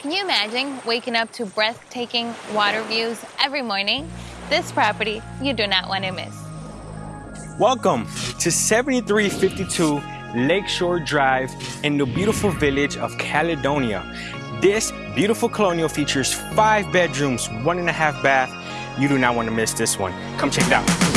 Can you imagine waking up to breathtaking water views every morning? This property you do not want to miss. Welcome to 7352 Lakeshore Drive in the beautiful village of Caledonia. This beautiful colonial features five bedrooms, one and a half bath. You do not want to miss this one. Come check it out.